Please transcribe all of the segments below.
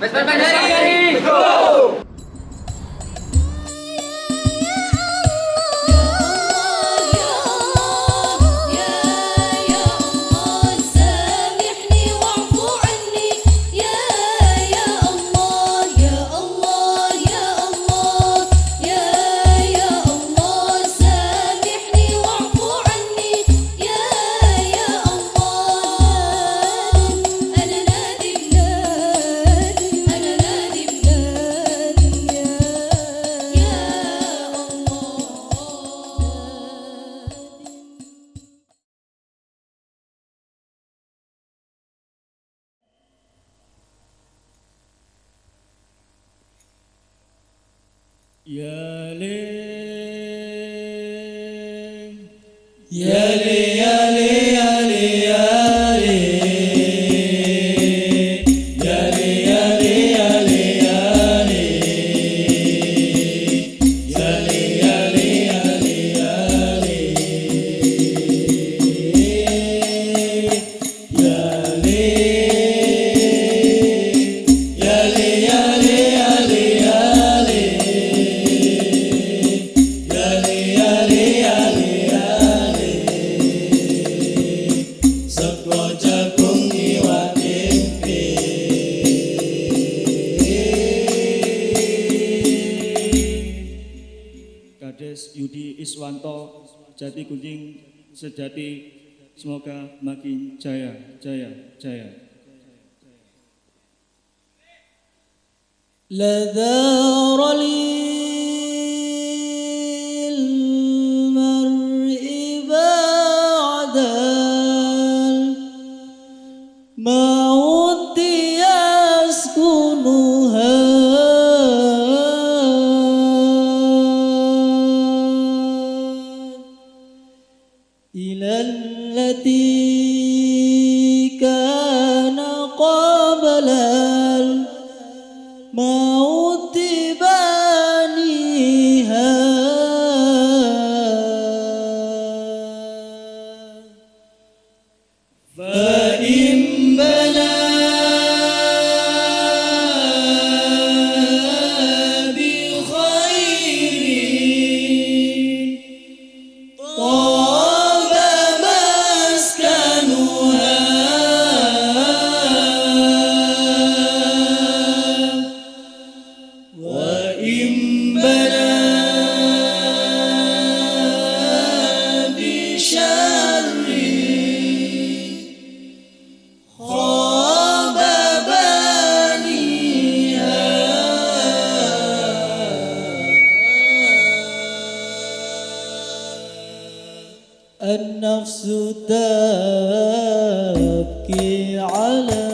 Pues, pues, pues, ¡Vesper يا ليل يا ليل Kades Yudi Iswanto Jati Gunjing Sejati semoga makin jaya jaya jaya. لذا lên. Mau النفس تبكي على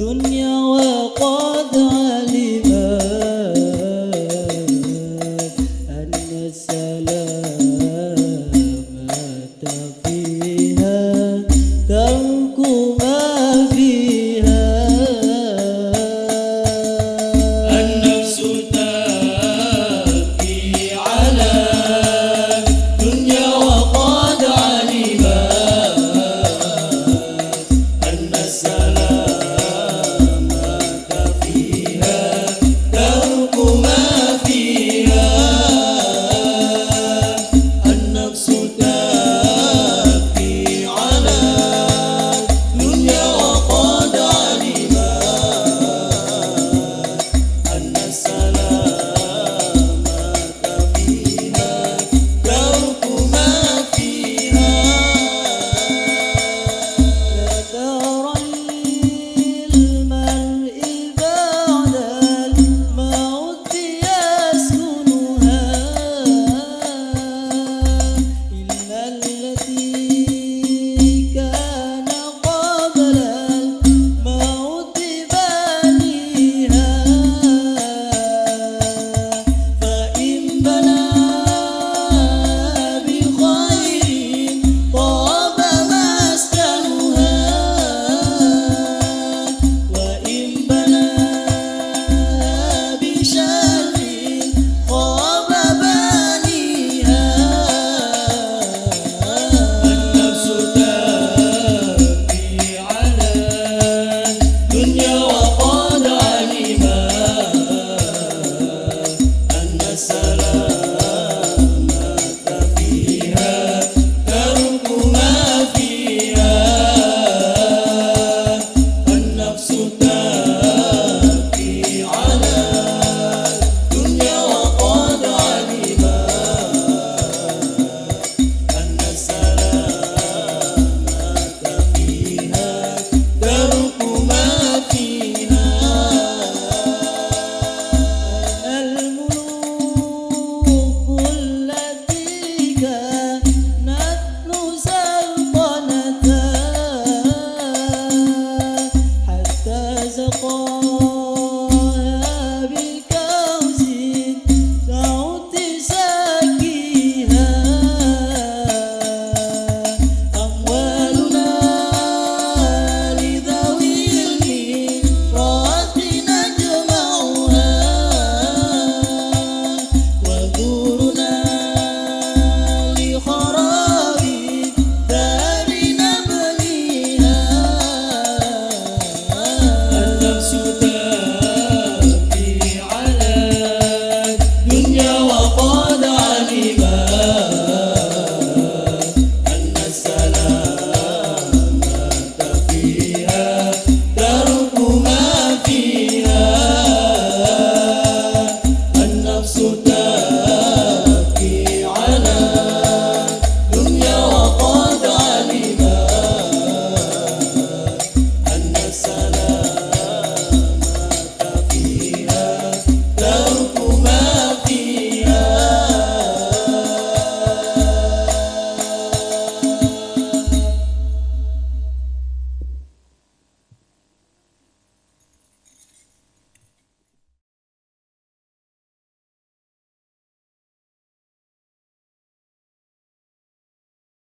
دنيا وقد علمت أن السلامة